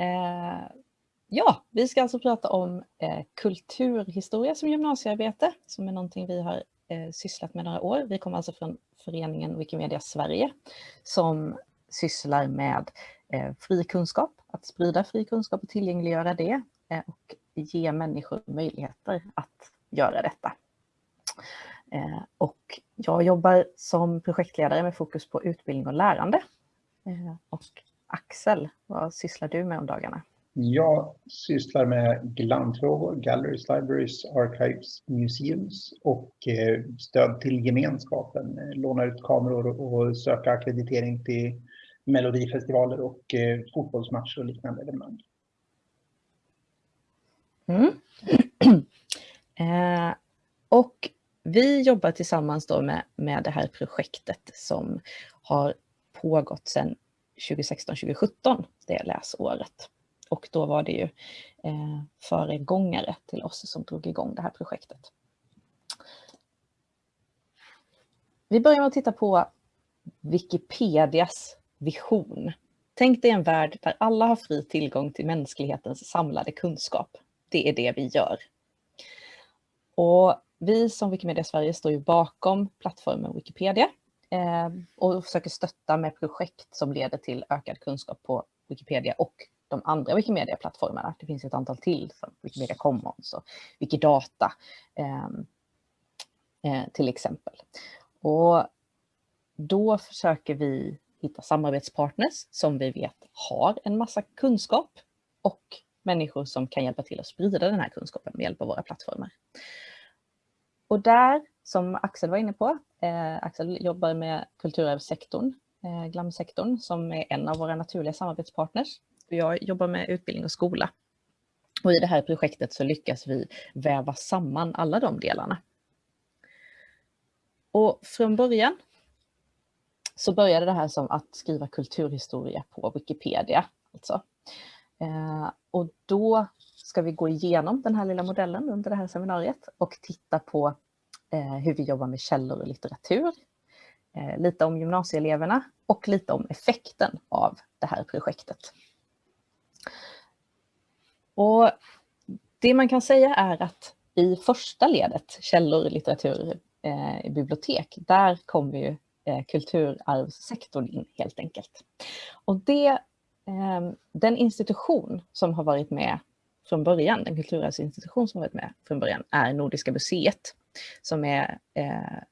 Eh, ja, vi ska alltså prata om eh, kulturhistoria som gymnasiearbete, som är någonting vi har eh, sysslat med några år. Vi kommer alltså från föreningen Wikimedia Sverige som sysslar med eh, fri kunskap, att sprida fri kunskap och tillgängliggöra det eh, och ge människor möjligheter att göra detta. Eh, och jag jobbar som projektledare med fokus på utbildning och lärande. Eh, och Axel, vad sysslar du med om dagarna? Jag sysslar med GLAM-frågor, Galleries, Libraries, Archives, Museums och eh, stöd till gemenskapen. Låna ut kameror och söka akkreditering till melodifestivaler och fotbollsmatcher och liknande evenemang. Mm. eh, och vi jobbar tillsammans då med, med det här projektet som har pågått sedan 2016-2017, det läsåret. Och då var det ju eh, föregångare till oss som drog igång det här projektet. Vi börjar med att titta på Wikipedias vision. Tänk dig en värld där alla har fri tillgång till mänsklighetens samlade kunskap. Det är det vi gör. Och vi som Wikimedia Sverige står ju bakom plattformen Wikipedia eh, Ehm, och försöker stötta med projekt som leder till ökad kunskap på Wikipedia och de andra Wikimedia-plattformarna. Det finns ett antal till, som Wikimedia Commons och Wikidata ehm, eh, till exempel. Och då försöker vi hitta samarbetspartners som vi vet har en massa kunskap och människor som kan hjälpa till att sprida den här kunskapen med hjälp av våra plattformar. Och där, som Axel var inne på, eh, Axel jobbar med kulturarvssektorn, eh, GLAM-sektorn, som är en av våra naturliga samarbetspartners. Jag jobbar med utbildning och skola. Och i det här projektet så lyckas vi väva samman alla de delarna. Och från början så började det här som att skriva kulturhistoria på Wikipedia. Alltså. Eh, och då ska vi gå igenom den här lilla modellen under det här seminariet och titta på Eh, hur vi jobbar med källor och litteratur, eh, lite om gymnasieeleverna och lite om effekten av det här projektet. Och det man kan säga är att i första ledet, källor, litteratur, eh, bibliotek, där kommer ju eh, kulturarvssektorn in helt enkelt. Och det, eh, den institution som har varit med från början, den kulturarvsinstitution som varit med från början, är Nordiska museet. Som är, eh,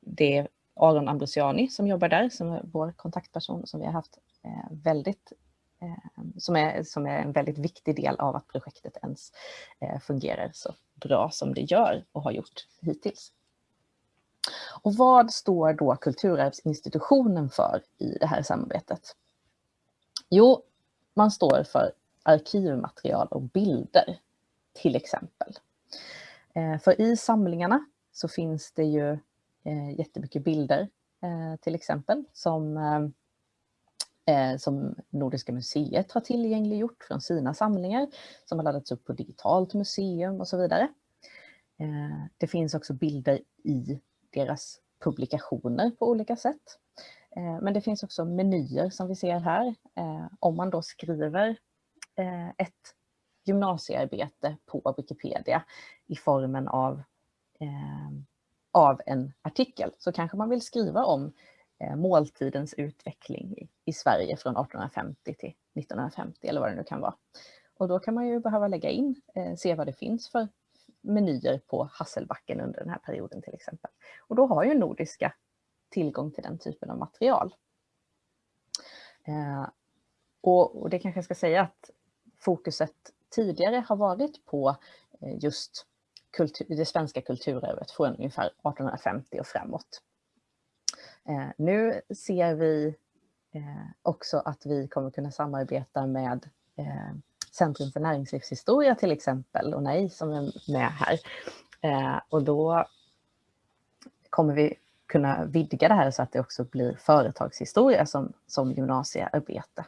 det är Aron Ambrosiani som jobbar där, som är vår kontaktperson som vi har haft eh, väldigt eh, som är, som är en väldigt viktig del av att projektet ens eh, fungerar så bra som det gör och har gjort hittills. Och vad står då Kulturarvsinstitutionen för i det här samarbetet? Jo, man står för arkivmaterial och bilder, till exempel. Eh, för i samlingarna så finns det ju eh, jättemycket bilder, eh, till exempel, som, som Nordiska museet har tillgängliggjort från sina samlingar, som har laddats upp på digitalt museum och så vidare. Det finns också bilder i deras publikationer på olika sätt. Men det finns också menyer som vi ser här. Om man då skriver ett gymnasiearbete på Wikipedia i formen av, eh, av en artikel så kanske man vill skriva om eh, måltidens utveckling i, i Sverige från 1850 till 1950 eller vad det nu kan vara. Och då kan man ju behöva lägga in, eh, se vad det finns för menyer på Hasselbacken under den här perioden till exempel. Och då har ju Nordiska tillgång till den typen av material. Eh, och, och, det kanske jag ska säga att fokuset tidigare har varit på eh, just kultur, det svenska kulturarvet från ungefär 1850 och framåt. Eh, nu ser vi eh, också att vi kommer kunna samarbeta med Centrum för näringslivshistoria till exempel och NAI som är med här. Och då kommer vi kunna vidga det här så att det också blir företagshistoria som, som gymnasiearbete.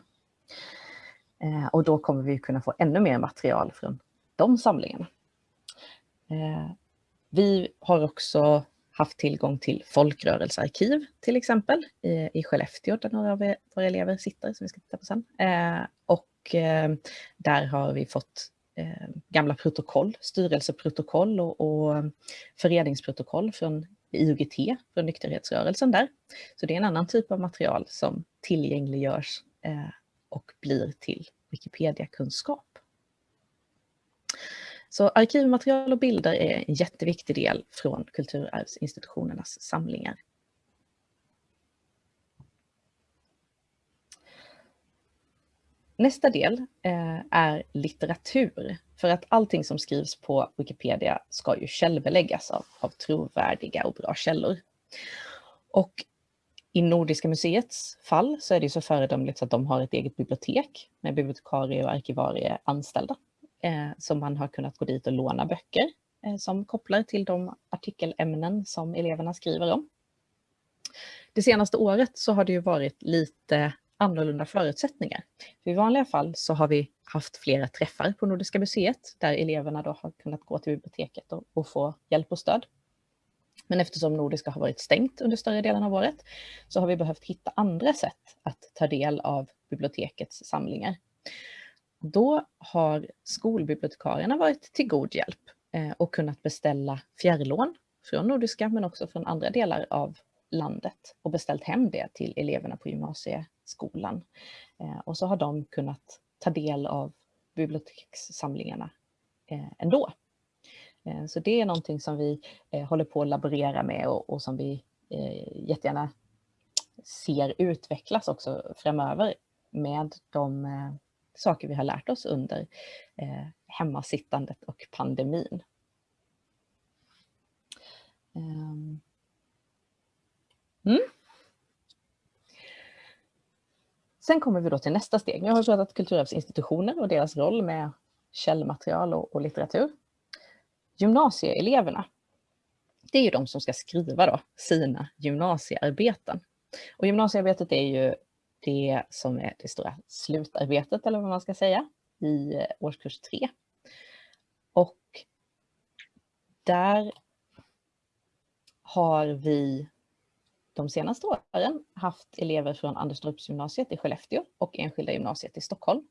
Eh, och då kommer vi kunna få ännu mer material från de samlingarna. Eh, vi har också haft tillgång till folkrörelsearkiv till exempel i, i Skellefteå där några av våra elever sitter som vi ska titta på sen. Eh, och eh, där har vi fått eh, gamla protokoll, styrelseprotokoll och, och föreningsprotokoll från IOGT, från nykterhetsrörelsen där. Så det är en annan typ av material som tillgängliggörs eh, och blir till Wikipedia-kunskap. Så arkivmaterial och bilder är en jätteviktig del från kulturarvsinstitutionernas samlingar. Nästa del eh, är litteratur. För att allting som skrivs på Wikipedia ska ju källbeläggas av, av trovärdiga och bra källor. Och i Nordiska museets fall så är det så föredömligt att de har ett eget bibliotek med bibliotekarie och arkivarie anställda. Eh, som man har kunnat gå dit och låna böcker eh, som kopplar till de artikelämnen som eleverna skriver om. Det senaste året så har det ju varit lite annorlunda förutsättningar. För I vanliga fall så har vi haft flera träffar på Nordiska museet där eleverna då har kunnat gå till biblioteket och, och få hjälp och stöd. Men eftersom Nordiska har varit stängt under större delen av året så har vi behövt hitta andra sätt att ta del av bibliotekets samlingar. Då har skolbibliotekarierna varit till god hjälp eh, och kunnat beställa fjärrlån från Nordiska men också från andra delar av landet och beställt hem det till eleverna på gymnasieskolan. Eh, och så har de kunnat ta del av bibliotekssamlingarna eh, ändå. Eh, så det är någonting som vi eh, håller på att laborera med och, och som vi eh, jättegärna ser utvecklas också framöver med de saker vi har lärt oss under hemmasittandet och pandemin. Ehm. Mm. Sen kommer vi då till nästa steg. Nu har vi pratat kulturarvsinstitutioner och deras roll med källmaterial och, och litteratur. Gymnasieeleverna, det är ju de som ska skriva då sina gymnasiearbeten. Och gymnasiearbetet är ju det som är det stora slutarbetet eller vad man ska säga i eh, årskurs 3. Och där har vi de senaste åren haft elever från Anderstorpsgymnasiet i Skellefteå och Enskilda gymnasiet i Stockholm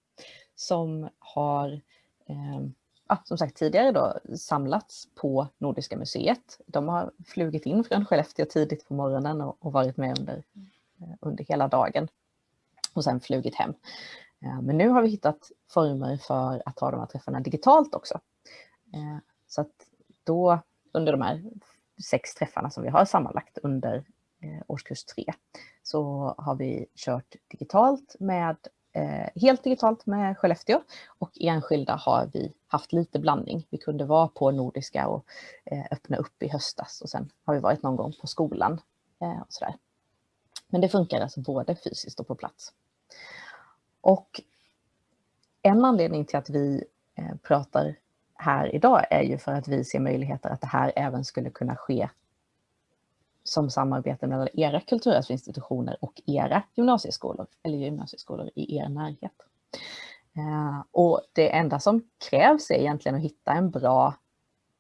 som har eh, som sagt tidigare då samlats på Nordiska museet. De har flugit in från Skellefteå tidigt på morgonen och, och varit med under, eh, under hela dagen och sen flugit hem. Eh, men nu har vi hittat former för att ha de här träffarna digitalt också. Eh, så att då under de här sex träffarna som vi har sammanlagt under årskurs tre så har vi kört digitalt med Eh, helt digitalt med Skellefteå och enskilda har vi haft lite blandning. Vi kunde vara på Nordiska och eh, öppna upp i höstas och sen har vi varit någon gång på skolan eh, och sådär. Men det funkar alltså både fysiskt och på plats. Och en anledning till att vi pratar här idag är ju för att vi ser möjligheter att det här även skulle kunna ske som samarbete mellan era kulturarvsinstitutioner och era gymnasieskolor eller gymnasieskolor i er närhet. Eh, och det enda som krävs är egentligen att hitta en bra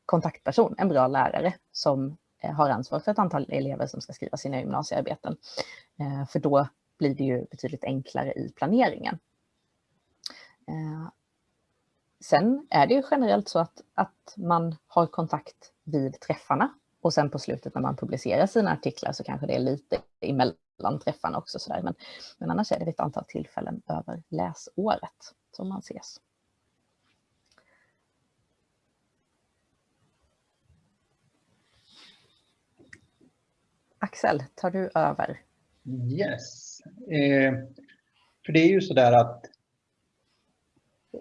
kontaktperson, en bra lärare som eh, har ansvar för ett antal elever som ska skriva sina gymnasiearbeten. Eh, för då blir det ju betydligt enklare i planeringen. Sen är det ju generellt så att, att man har kontakt vid träffarna och sen på slutet när man publicerar sina artiklar så kanske det är lite emellan träffarna också. Så där. Men, men annars är det ett antal tillfällen över läsåret som man ses. Axel, tar du över? Yes. Eh, för det är ju så där att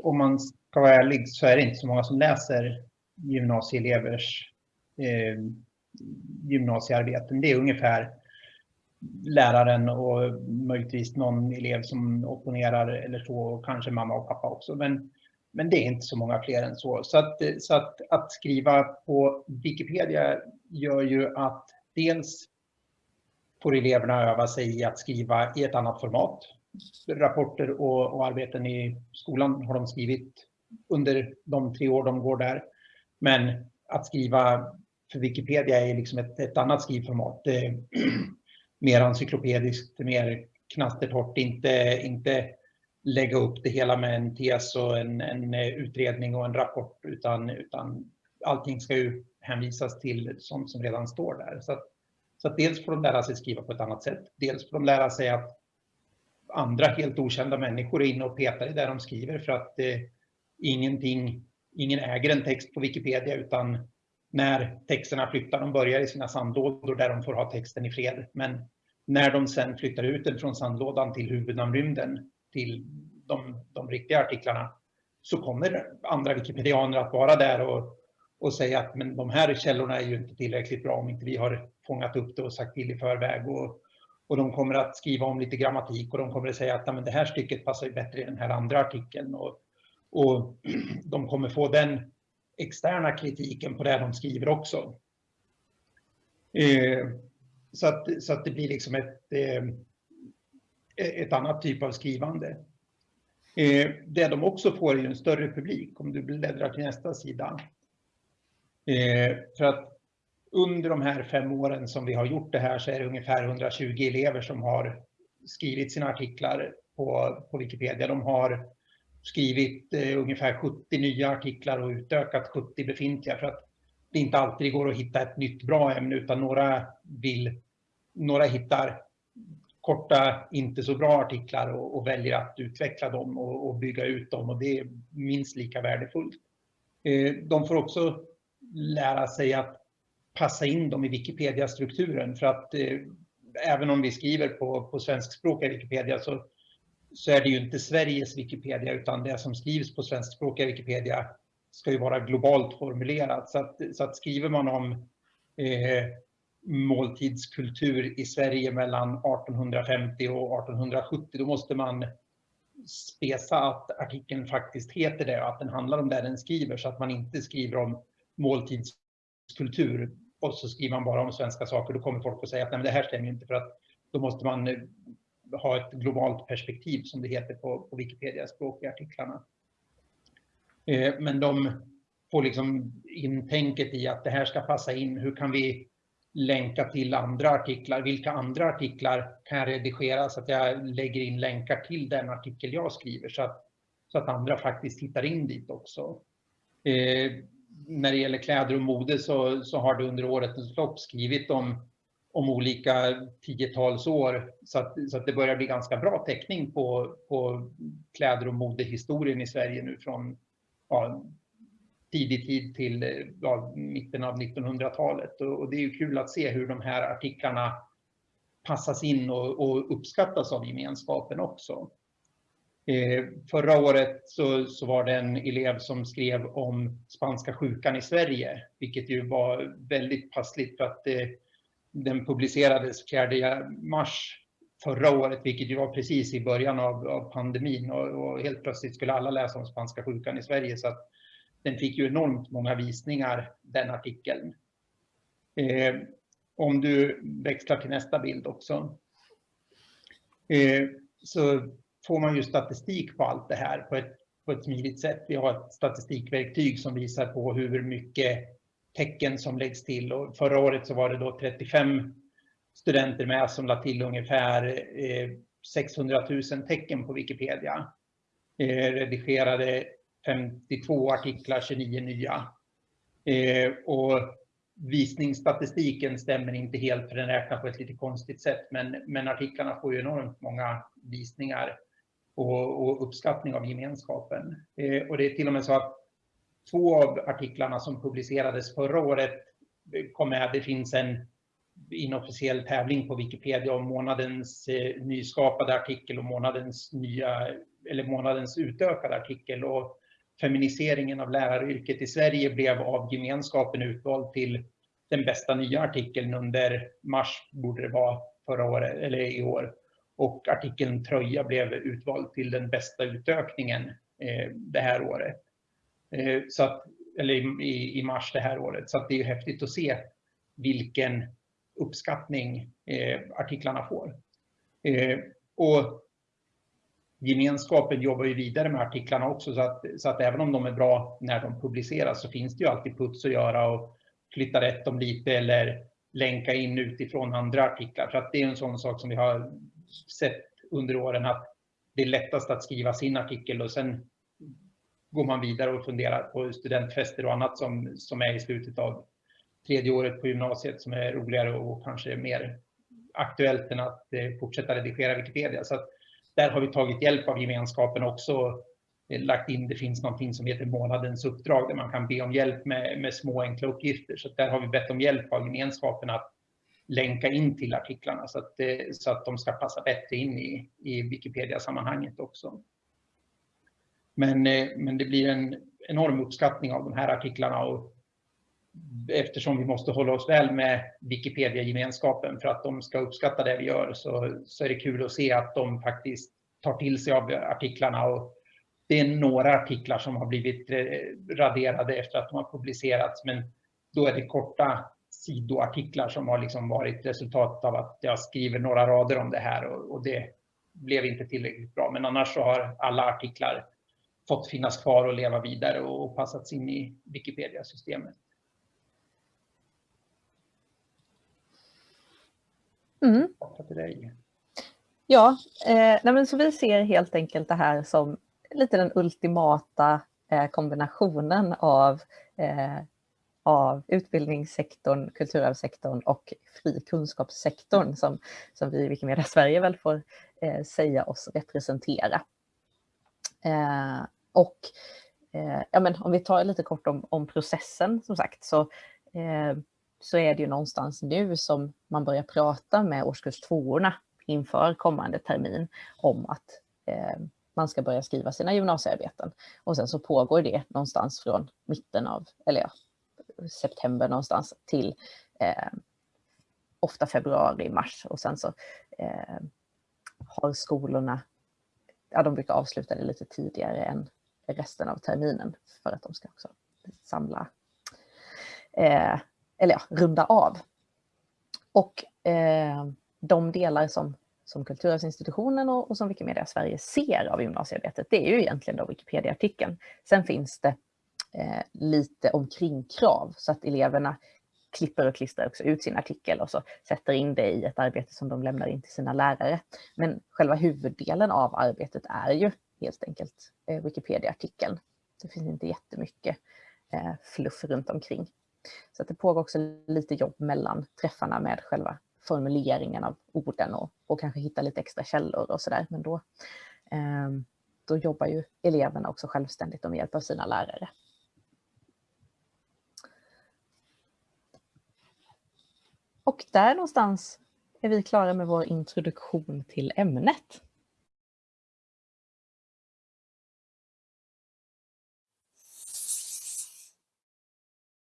om man ska vara ärlig så är det inte så många som läser gymnasieelevers eh, gymnasiearbeten. Det är ungefär läraren och möjligtvis någon elev som opponerar eller så och kanske mamma och pappa också. Men, men det är inte så många fler än så. Så, att, så att, att skriva på Wikipedia gör ju att dels får eleverna öva sig i att skriva i ett annat format. Rapporter och, och arbeten i skolan har de skrivit under de tre år de går där. Men att skriva för Wikipedia är liksom ett, ett annat skrivformat. Eh, mer encyklopediskt, mer knastertorrt, inte, inte lägga upp det hela med en tes och en, en eh, utredning och en rapport utan, utan allting ska ju hänvisas till sånt som redan står där. Så, att, så att dels får de lära sig skriva på ett annat sätt. Dels får de lära sig att andra helt okända människor är inne och petar i det de skriver för att eh, ingenting, ingen äger en text på Wikipedia utan när texterna flyttar, de börjar i sina sandlådor där de får ha texten i fred. Men när de sen flyttar ut den från sandlådan till huvudnamnrymden, till de, de riktiga artiklarna, så kommer andra wikipedianer att vara där och, och säga att men de här källorna är ju inte tillräckligt bra om inte vi har fångat upp det och sagt till i förväg. Och, och de kommer att skriva om lite grammatik och de kommer att säga att men det här stycket passar bättre i den här andra artikeln. Och, och de kommer få den externa kritiken på det de skriver också. Eh, så, att, så att det blir liksom ett, eh, ett annat typ av skrivande. Eh, det de också får är en större publik, om du bläddrar till nästa sida. Eh, för att under de här fem åren som vi har gjort det här så är det ungefär 120 elever som har skrivit sina artiklar på, på Wikipedia. De har skrivit eh, ungefär 70 nya artiklar och utökat 70 befintliga för att det inte alltid går att hitta ett nytt bra ämne utan några vill, några hittar korta, inte så bra artiklar och, och väljer att utveckla dem och, och, bygga ut dem och det är minst lika värdefullt. Eh, de får också lära sig att passa in dem i Wikipedia-strukturen för att eh, även om vi skriver på, på svenskspråkiga Wikipedia så så är det ju inte Sveriges Wikipedia utan det som skrivs på svenskspråkiga Wikipedia ska ju vara globalt formulerat. Så att, så att skriver man om eh, måltidskultur i Sverige mellan 1850 och 1870 då måste man spesa att artikeln faktiskt heter det och att den handlar om det den skriver så att man inte skriver om måltidskultur och så skriver man bara om svenska saker. Då kommer folk att säga att Nej, men det här stämmer inte för att då måste man eh, ha ett globalt perspektiv som det heter på, på Wikipedia språkartiklarna. Eh, men de får liksom in tänket i att det här ska passa in. Hur kan vi länka till andra artiklar? Vilka andra artiklar kan jag redigera så att jag lägger in länkar till den artikel jag skriver så att, så att andra faktiskt tittar in dit också. Eh, när det gäller kläder och mode så, så har det under årets lopp skrivit om om olika tiotals år. Så att, så att det börjar bli ganska bra täckning på, på kläder och modehistorien i Sverige nu från ja, tidig tid till ja, mitten av 1900-talet. Och, och, det är ju kul att se hur de här artiklarna passas in och, och uppskattas av gemenskapen också. Eh, förra året så, så, var det en elev som skrev om spanska sjukan i Sverige, vilket ju var väldigt passligt för att det den publicerades 4 mars förra året, vilket ju var precis i början av, av pandemin och, och, helt plötsligt skulle alla läsa om spanska sjukan i Sverige så att den fick ju enormt många visningar, den artikeln. Eh, om du växlar till nästa bild också. Eh, så får man ju statistik på allt det här på ett, på ett smidigt sätt. Vi har ett statistikverktyg som visar på hur mycket tecken som läggs till. Och förra året så var det då 35 studenter med som lade till ungefär eh, 600 000 tecken på Wikipedia. Eh, redigerade 52 artiklar, 29 nya. Eh, och visningsstatistiken stämmer inte helt för den räknar på ett lite konstigt sätt. Men, men artiklarna får ju enormt många visningar och, och uppskattning av gemenskapen. Och det är till och med så att två av artiklarna som publicerades förra året eh, kom med. Det finns en inofficiell tävling på Wikipedia om månadens eh, nyskapade artikel och månadens, nya, eller månadens utökade artikel. Och feminiseringen av läraryrket i Sverige blev av gemenskapen utvald till den bästa nya artikeln under mars, borde det vara förra året, eller i år. Och artikeln Tröja blev utvald till den bästa utökningen eh, det här året. Eh, så att, eller i, i mars det här året. Så att det är häftigt att se vilken uppskattning eh, artiklarna får. Eh, och gemenskapen jobbar ju vidare med artiklarna också så att, så att även om de är bra när de publiceras så finns det ju alltid puts att göra och flytta rätt dem lite eller länka in utifrån andra artiklar. För att det är en sån sak som vi har sett under åren att det är lättast att skriva sin artikel och sen går man vidare och funderar på studentfester och annat som, som är i slutet av tredje året på gymnasiet som är roligare och kanske mer aktuellt än att eh, fortsätta redigera Wikipedia. Så där har vi tagit hjälp av gemenskapen också eh, lagt in, det finns någonting som heter månadens uppdrag där man kan be om hjälp med, med små enkla uppgifter. Så där har vi bett om hjälp av gemenskapen att länka in till artiklarna så att, eh, så att de ska passa bättre in i, i Wikipedia-sammanhanget också. Men, eh, men det blir en enorm uppskattning av de här artiklarna och eftersom vi måste hålla oss väl med Wikipedia-gemenskapen för att de ska uppskatta det vi gör så, så är det kul att se att de faktiskt tar till sig av artiklarna. Och det är några artiklar som har blivit eh, raderade efter att de har publicerats men då är det korta sidoartiklar som har liksom varit resultatet av att jag skriver några rader om det här och, och det blev inte tillräckligt bra. Men annars så har alla artiklar fått finnas kvar och leva vidare och passats in i Wikipedia-systemet. Mm. Ja, eh, nej men så vi ser helt enkelt det här som lite den ultimata eh, kombinationen av, eh, av utbildningssektorn, kulturarvssektorn och fri kunskapssektorn som, som vi i Wikimedia Sverige väl får eh, säga oss representera. Och eh, ja, men om vi tar lite kort om, om processen som sagt så, eh, så är det ju någonstans nu som man börjar prata med årskurs tvåorna inför kommande termin om att eh, man ska börja skriva sina gymnasiearbeten. Och sen så pågår det någonstans från mitten av, eller ja, september någonstans till eh, ofta februari, mars och sen så eh, har skolorna, ja de brukar avsluta det lite tidigare än resten av terminen för att de ska också samla, eh, eller ja, runda av. Och eh, de delar som, som Kulturarvsinstitutionen och, och som Wikimedia Sverige ser av gymnasiearbetet, det är ju egentligen då Wikipedia-artikeln. Sen finns det eh, lite omkringkrav så att eleverna klipper och klistrar också ut sin artikel och så sätter in det i ett arbete som de lämnar in till sina lärare. Men själva huvuddelen av arbetet är ju helt enkelt eh, Wikipedia-artikeln. Det finns inte jättemycket eh, fluff runt omkring. Så att det pågår också lite jobb mellan träffarna med själva formuleringen av orden och, och kanske hitta lite extra källor och sådär. Men då, eh, då jobbar ju eleverna också självständigt och med hjälp av sina lärare. Och där någonstans är vi klara med vår introduktion till ämnet.